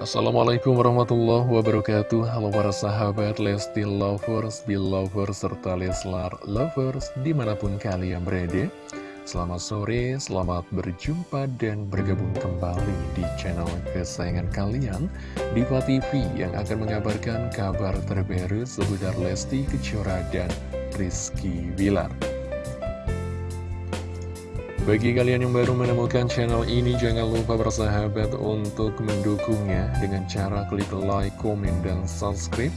Assalamualaikum warahmatullahi wabarakatuh. Halo para sahabat Lesti Lovers, Belovers, serta Leslar Lovers di mana pun kalian berada. Selamat sore, selamat berjumpa dan bergabung kembali di channel kesayangan kalian Diva TV yang akan mengabarkan kabar terbaru seputar Lesti Kejora dan Rizky Bilar bagi kalian yang baru menemukan channel ini, jangan lupa bersahabat untuk mendukungnya dengan cara klik like, komen, dan subscribe.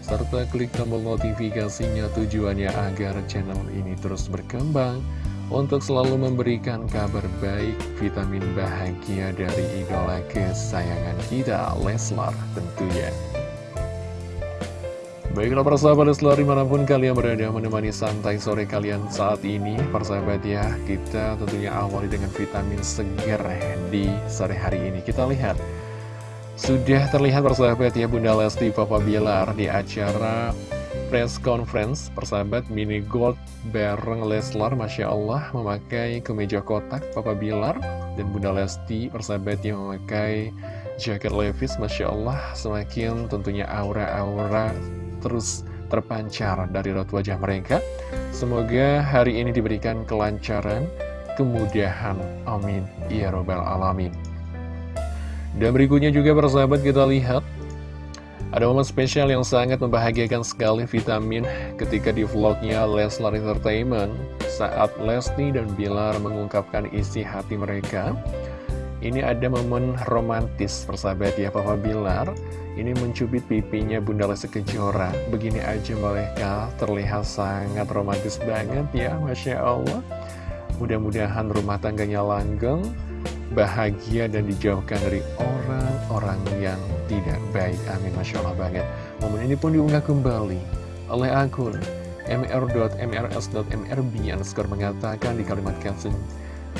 Serta klik tombol notifikasinya tujuannya agar channel ini terus berkembang untuk selalu memberikan kabar baik, vitamin bahagia dari idola kesayangan kita, Leslar tentunya. Baiklah persahabat Leslar di mana pun kalian berada menemani santai sore kalian saat ini Persahabat ya kita tentunya awali dengan vitamin segar di sore hari ini. Kita lihat. Sudah terlihat persahabat ya Bunda Lesti Papa Bilar di acara press conference Persahabat mini gold bareng Leslar Masya Allah memakai kemeja kotak Papa Bilar. Dan Bunda Lesti persahabat yang memakai jaket levis Masya Allah semakin tentunya aura-aura terus terpancar dari raut wajah mereka. Semoga hari ini diberikan kelancaran, kemudahan. Amin. Ya Robbal Alamin. Dan berikutnya juga persahabat kita lihat ada momen spesial yang sangat membahagiakan sekali vitamin ketika di vlognya Leslar Entertainment saat Lesti dan Bilar mengungkapkan isi hati mereka. Ini ada momen romantis persahabat ya Papa Bilar. Ini mencubit pipinya Bunda Lesti Kejora. Begini aja mereka terlihat sangat romantis banget ya Masya Allah. Mudah-mudahan rumah tangganya langgeng Bahagia dan dijauhkan dari orang-orang yang tidak baik. Amin Masya Allah banget. Momen ini pun diunggah kembali oleh akun mr.mrs.mrb skor mengatakan di kalimat caption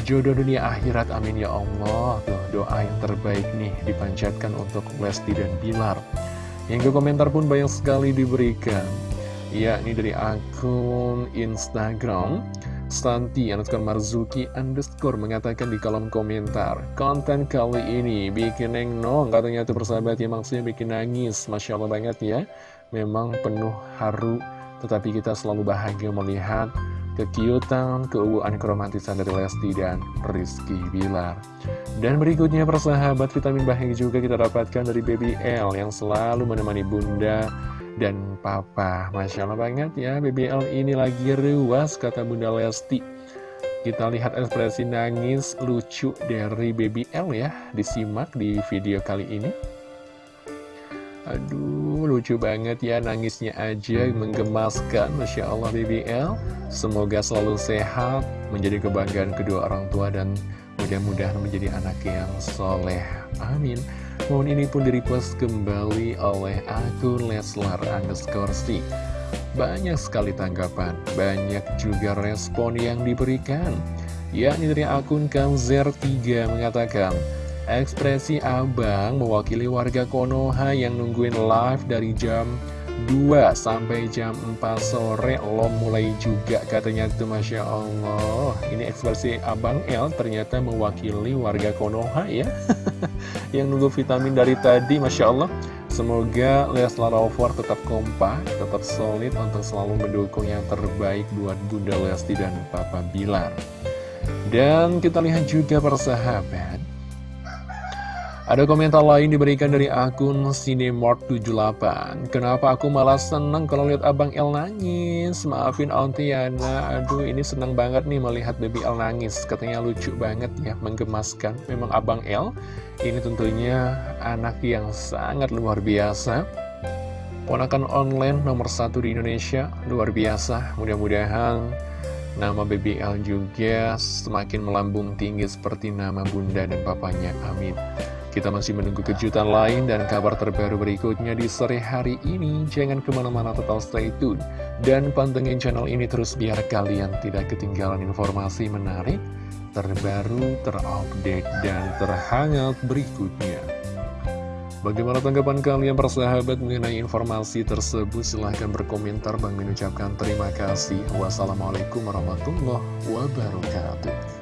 Jodoh dunia akhirat amin ya Allah. Tuh doa yang terbaik nih dipanjatkan untuk Lesti dan Bilar. Hingga komentar pun banyak sekali diberikan. Yakni dari akun Instagram Stanti underscore Marzuki underscore mengatakan di kolom komentar Konten kali ini bikin nong katanya tuh persahabat ya maksudnya bikin nangis. Masya Allah banget ya. Memang penuh haru tetapi kita selalu bahagia melihat kekiutan, keuuan keromantisan dari Lesti dan Rizky Bilar. Dan berikutnya persahabat vitamin bahagia juga kita dapatkan dari Baby L yang selalu menemani bunda dan papa. Masya Allah banget ya, Baby L ini lagi ruas kata bunda Lesti. Kita lihat ekspresi nangis lucu dari Baby L ya, disimak di video kali ini. Aduh, lucu banget ya nangisnya aja menggemaskan. Masya Allah BBL Semoga selalu sehat, menjadi kebanggaan kedua orang tua dan mudah-mudahan menjadi anak yang soleh. Amin. Mohon ini pun direpost kembali oleh akun Leslar underscore C. Banyak sekali tanggapan, banyak juga respon yang diberikan. Yakni dari akun Kamzer3 mengatakan Ekspresi abang mewakili warga Konoha yang nungguin live dari jam 2 sampai jam 4 sore. Lo mulai juga katanya tuh Masya Allah. Ini ekspresi Abang L ternyata mewakili warga Konoha ya. Yang nunggu vitamin dari tadi Masya Allah. Semoga Leslar Rover tetap kompak, tetap solid untuk selalu mendukung yang terbaik buat Bunda Lesti dan Papa Bilar. Dan kita lihat juga persahabat ada komentar lain diberikan dari akun Cinemart78 Kenapa aku malah seneng kalau lihat Abang El nangis? Maafin Auntiana Aduh ini seneng banget nih melihat Baby El nangis. Katanya lucu banget ya, menggemaskan. Memang Abang El ini tentunya anak yang sangat luar biasa. Ponakan online nomor satu di Indonesia Luar biasa. Mudah-mudahan Nama BBL juga semakin melambung tinggi seperti nama bunda dan papanya. Amin. Kita masih menunggu kejutan lain dan kabar terbaru berikutnya di sore hari ini. Jangan ke mana-mana tetap stay tune. Dan pantengin channel ini terus biar kalian tidak ketinggalan informasi menarik, terbaru, terupdate, dan terhangat berikutnya. Bagaimana tanggapan kalian persahabat mengenai informasi tersebut? Silahkan berkomentar. Bang mengucapkan terima kasih. Wassalamualaikum warahmatullahi wabarakatuh.